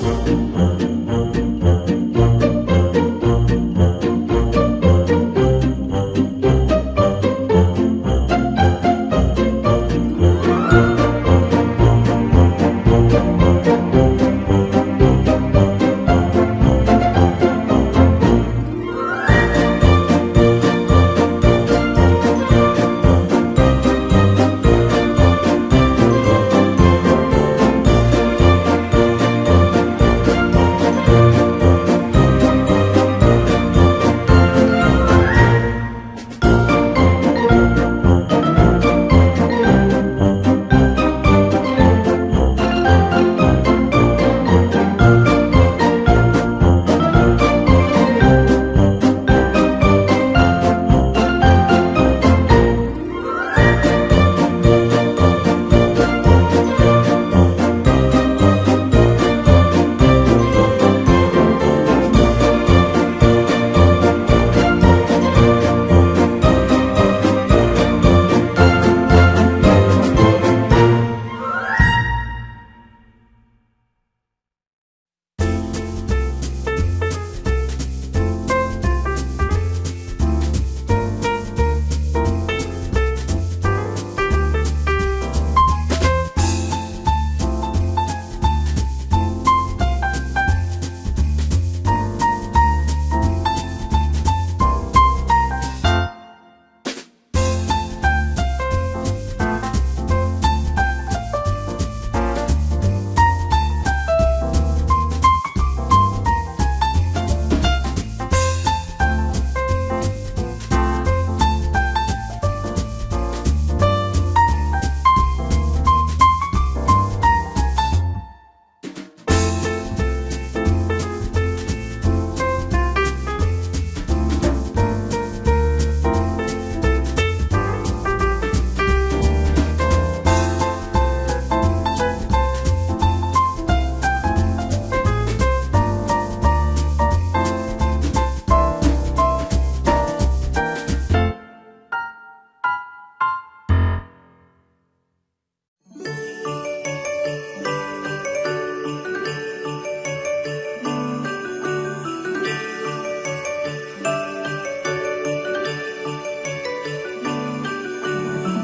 Oh, oh.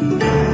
night.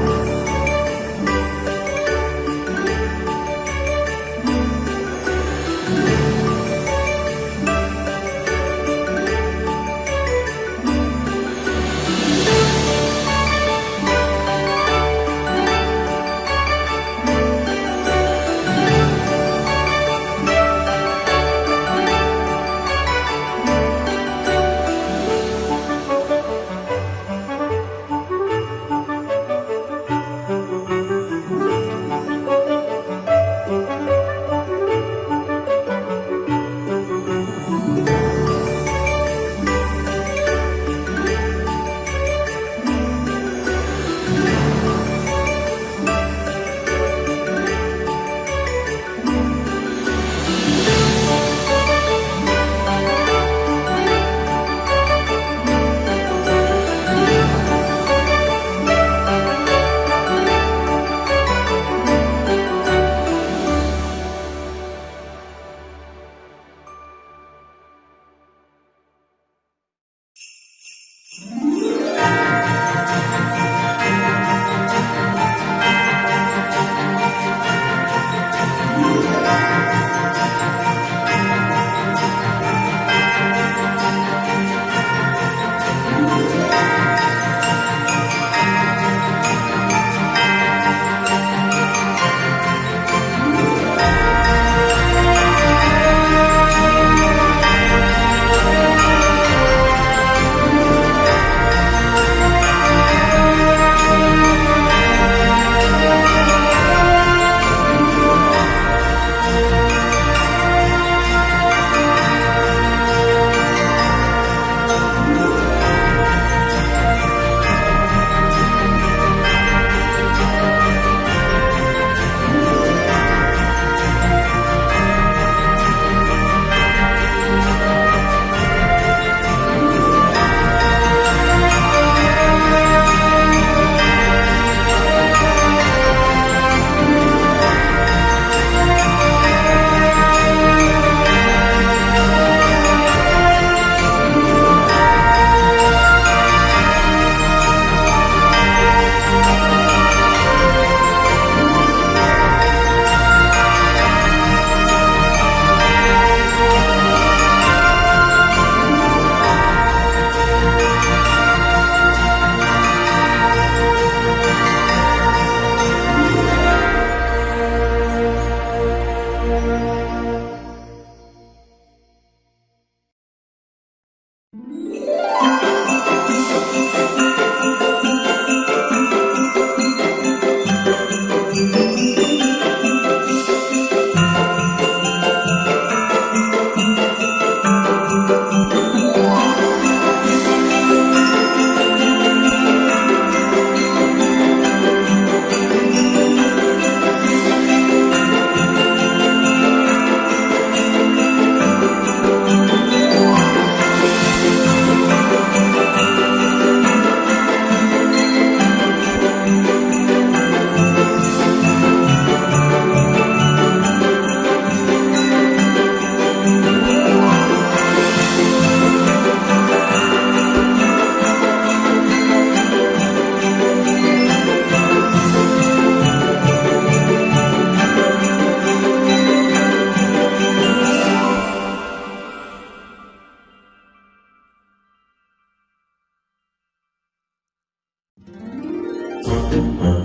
Thank. Mm-hmm.